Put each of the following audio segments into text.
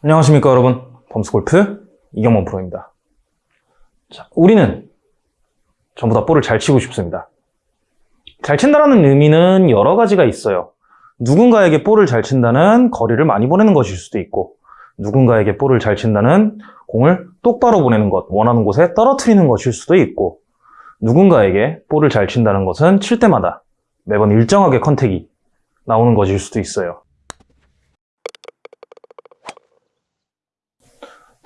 안녕하십니까 여러분. 범스골프 이경범 프로입니다. 자, 우리는 전부 다 볼을 잘 치고 싶습니다. 잘 친다라는 의미는 여러 가지가 있어요. 누군가에게 볼을 잘 친다는 거리를 많이 보내는 것일 수도 있고 누군가에게 볼을 잘 친다는 공을 똑바로 보내는 것, 원하는 곳에 떨어뜨리는 것일 수도 있고 누군가에게 볼을 잘 친다는 것은 칠 때마다 매번 일정하게 컨택이 나오는 것일 수도 있어요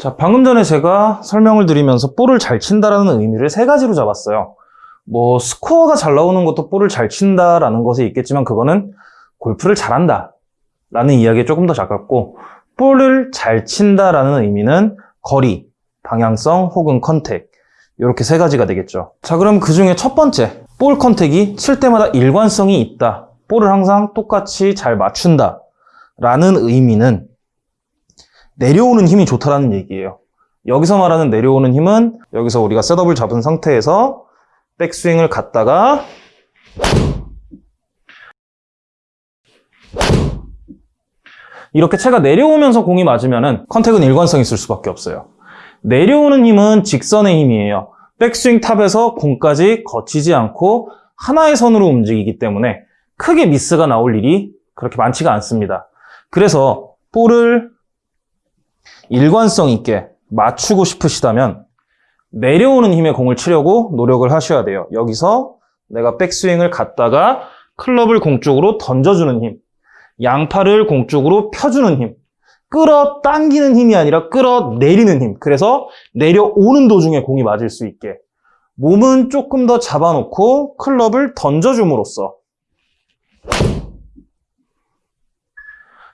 자, 방금 전에 제가 설명을 드리면서 볼을 잘 친다라는 의미를 세 가지로 잡았어요. 뭐 스코어가 잘 나오는 것도 볼을 잘 친다라는 것에 있겠지만 그거는 골프를 잘한다 라는 이야기에 조금 더 가깝고 볼을 잘 친다라는 의미는 거리, 방향성 혹은 contact 이렇게 세 가지가 되겠죠. 자 그럼 그 중에 첫 번째 볼 contact이 칠 때마다 일관성이 있다. 볼을 항상 똑같이 잘 맞춘다 라는 의미는 내려오는 힘이 좋다라는 얘기예요. 여기서 말하는 내려오는 힘은 여기서 우리가 setup을 잡은 상태에서 백스윙을 갔다가 이렇게 채가 내려오면서 공이 맞으면 contact은 일관성이 있을 수밖에 없어요. 내려오는 힘은 직선의 힘이에요. 백스윙 top에서 공까지 거치지 않고 하나의 선으로 움직이기 때문에 크게 미스가 나올 일이 그렇게 많지가 않습니다. 그래서 볼을 일관성 있게 맞추고 싶으시다면 내려오는 힘의 공을 치려고 노력을 하셔야 돼요. 여기서 내가 백스윙을 갔다가 클럽을 공 쪽으로 던져주는 힘, 양팔을 공 쪽으로 펴주는 힘, 끌어당기는 힘이 아니라 끌어내리는 힘. 그래서 내려오는 도중에 공이 맞을 수 있게 몸은 조금 더 잡아놓고 클럽을 던져줌으로써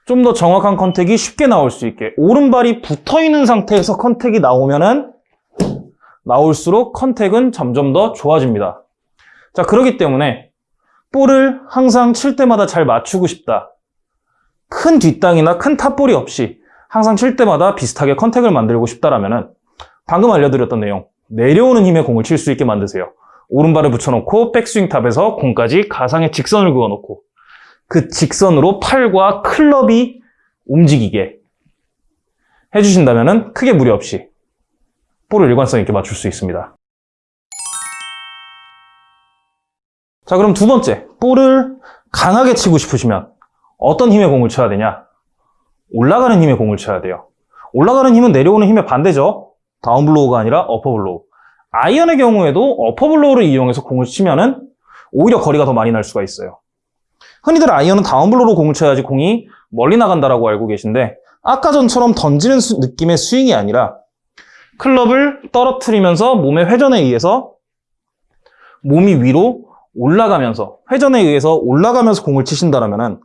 좀 더 정확한 contact이 쉽게 나올 수 있게 오른발이 붙어있는 상태에서 contact이 나오면은 나올수록 contact은 점점 더 좋아집니다. 자 그렇기 때문에 볼을 항상 칠 때마다 잘 맞추고 싶다. 큰 뒷땅이나 큰 top ball이 없이 항상 칠 때마다 비슷하게 contact을 만들고 싶다라면은 방금 알려드렸던 내용 내려오는 힘의 공을 칠 수 있게 만드세요. 오른발을 붙여놓고 백스윙 탑에서 공까지 가상의 직선을 그어놓고 그 직선으로 팔과 클럽이 움직이게 해주신다면 크게 무리 없이 볼을 일관성 있게 맞출 수 있습니다. 자 그럼 두 번째, 볼을 강하게 치고 싶으시면 어떤 힘의 공을 쳐야 되냐? 올라가는 힘의 공을 쳐야 돼요. 올라가는 힘은 내려오는 힘의 반대죠. down blow가 아니라 upper blow. 아이언의 경우에도 upper blow를 이용해서 공을 치면은 오히려 거리가 더 많이 날 수가 있어요. 흔히들 아이언은 down blow로 공을 쳐야지 공이 멀리 나간다라고 알고 계신데 아까 전처럼 던지는 수, 느낌의 스윙이 아니라 클럽을 떨어뜨리면서 몸의 회전에 의해서 몸이 위로 올라가면서 회전에 의해서 올라가면서 공을 치신다면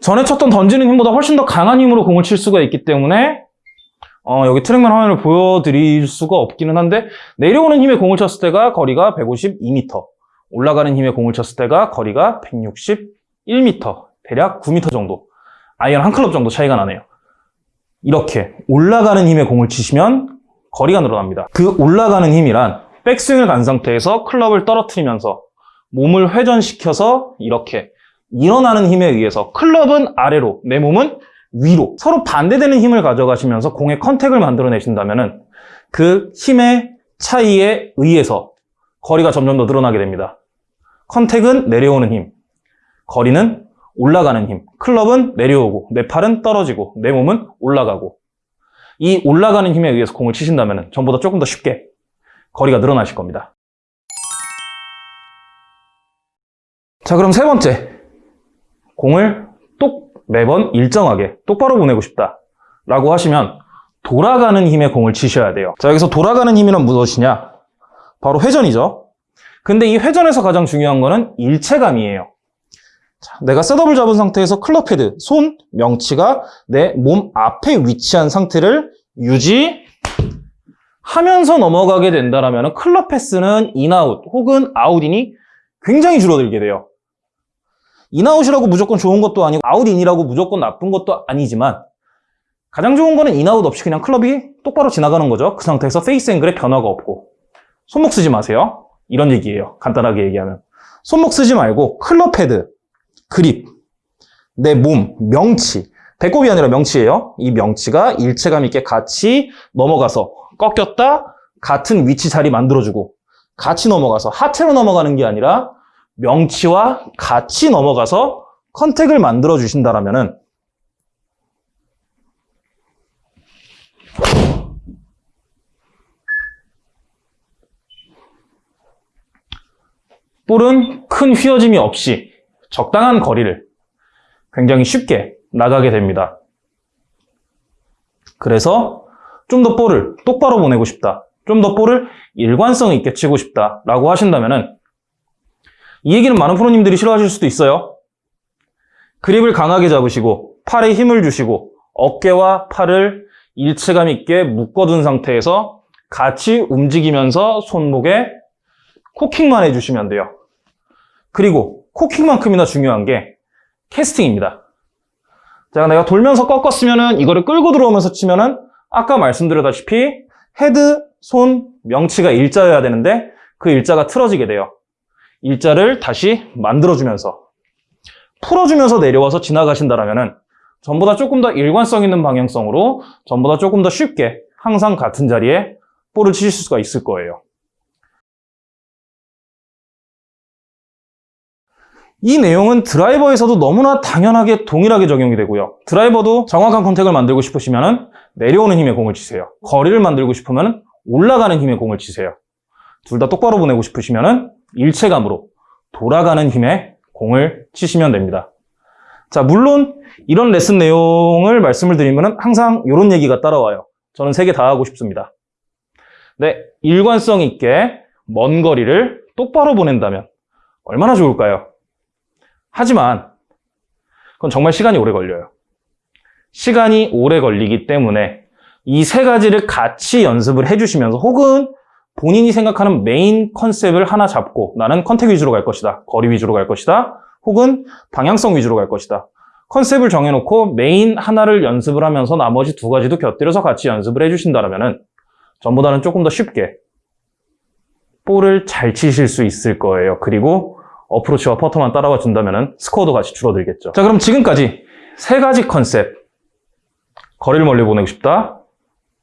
전에 쳤던 던지는 힘보다 훨씬 더 강한 힘으로 공을 칠 수가 있기 때문에 어, 여기 TrackMan 화면을 보여드릴 수가 없기는 한데 내려오는 힘의 공을 쳤을 때가 거리가 152m 올라가는 힘의 공을 쳤을 때가 거리가 161m 대략 9m 정도 아이언 한 클럽 정도 차이가 나네요. 이렇게 올라가는 힘의 공을 치시면 거리가 늘어납니다. 그 올라가는 힘이란 백스윙을 간 상태에서 클럽을 떨어뜨리면서 몸을 회전시켜서 이렇게 일어나는 힘에 의해서 클럽은 아래로 내 몸은 위로 서로 반대되는 힘을 가져가시면서 공의 contact을 만들어내신다면 그 힘의 차이에 의해서 거리가 점점 더 늘어나게 됩니다. contact은 내려오는 힘, 거리는 올라가는 힘, 클럽은 내려오고 내 팔은 떨어지고 내 몸은 올라가고 이 올라가는 힘에 의해서 공을 치신다면 전보다 조금 더 쉽게 거리가 늘어나실 겁니다. 자 그럼 세 번째 공을 똑 매번 일정하게 똑바로 보내고 싶다 라고 하시면 돌아가는 힘의 공을 치셔야 돼요. 자 여기서 돌아가는 힘이란 무엇이냐? 바로 회전이죠. 근데 이 회전에서 가장 중요한 거는 일체감이에요. 자, 내가 setup을 잡은 상태에서 클럽 헤드, 손, 명치가 내 몸 앞에 위치한 상태를 유지 하면서 넘어가게 된다면 클럽 path는 in-out 혹은 out-in이 굉장히 줄어들게 돼요 in-out이라고 무조건 좋은 것도 아니고 out-in이라고 무조건 나쁜 것도 아니지만 가장 좋은 거는 in-out 없이 그냥 클럽이 똑바로 지나가는 거죠. 그 상태에서 face angle에 변화가 없고 손목 쓰지 마세요. 이런 얘기예요. 간단하게 얘기하면. 손목 쓰지 말고 클럽 헤드, 그립, 내 몸, 명치. 배꼽이 아니라 명치예요. 이 명치가 일체감 있게 같이 넘어가서 꺾였다 같은 위치 자리 만들어주고 같이 넘어가서 하체로 넘어가는 게 아니라 명치와 같이 넘어가서 컨택을 만들어 주신다라면은 볼은 큰 휘어짐이 없이 적당한 거리를 굉장히 쉽게 나가게 됩니다. 그래서 좀 더 볼을 똑바로 보내고 싶다. 좀 더 볼을 일관성 있게 치고 싶다. 라고 하신다면은 이 얘기는 많은 프로님들이 싫어하실 수도 있어요. 그립을 강하게 잡으시고 팔에 힘을 주시고 어깨와 팔을 일체감 있게 묶어둔 상태에서 같이 움직이면서 손목에 cocking만 해주시면 돼요. 그리고 cocking만큼이나 중요한 게 casting입니다. 자, 내가 돌면서 꺾었으면은 이거를 끌고 들어오면서 치면은 아까 말씀드렸다시피 헤드, 손, 명치가 일자여야 되는데 그 일자가 틀어지게 돼요. 일자를 다시 만들어주면서 풀어주면서 내려와서 지나가신다라면은 전보다 조금 더 일관성 있는 방향성으로 전보다 조금 더 쉽게 항상 같은 자리에 볼을 치실 수가 있을 거예요. 이 내용은 드라이버에서도 너무나 당연하게 동일하게 적용이 되고요. 드라이버도 정확한 컨택을 만들고 싶으시면 내려오는 힘의 공을 치세요. 거리를 만들고 싶으면 올라가는 힘의 공을 치세요. 둘 다 똑바로 보내고 싶으시면 일체감으로 돌아가는 힘의 공을 치시면 됩니다. 자, 물론 이런 레슨 내용을 말씀을 드리면 항상 이런 얘기가 따라와요. 저는 세 개 다 하고 싶습니다. 네, 일관성 있게 먼 거리를 똑바로 보낸다면 얼마나 좋을까요? 하지만 그건 정말 시간이 오래 걸려요. 시간이 오래 걸리기 때문에 이 세 가지를 같이 연습을 해주시면서 혹은 본인이 생각하는 메인 컨셉을 하나 잡고 나는 contact 위주로 갈 것이다. 거리 위주로 갈 것이다. 혹은 방향성 위주로 갈 것이다. 컨셉을 정해놓고 메인 하나를 연습을 하면서 나머지 두 가지도 곁들여서 같이 연습을 해주신다면 전보다는 조금 더 쉽게 볼을 잘 치실 수 있을 거예요. 그리고 어프로치와 퍼터만 따라와 준다면 스코어도 같이 줄어들겠죠. 자, 그럼 지금까지 세 가지 컨셉. 거리를 멀리 보내고 싶다.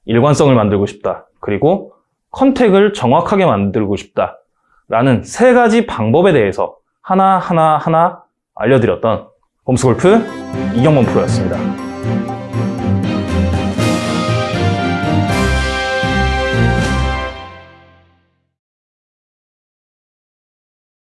일관성을 만들고 싶다. 그리고 contact을 정확하게 만들고 싶다. 라는 세 가지 방법에 대해서 하나하나 하나 알려드렸던 홈스골프 이경범 프로였습니다.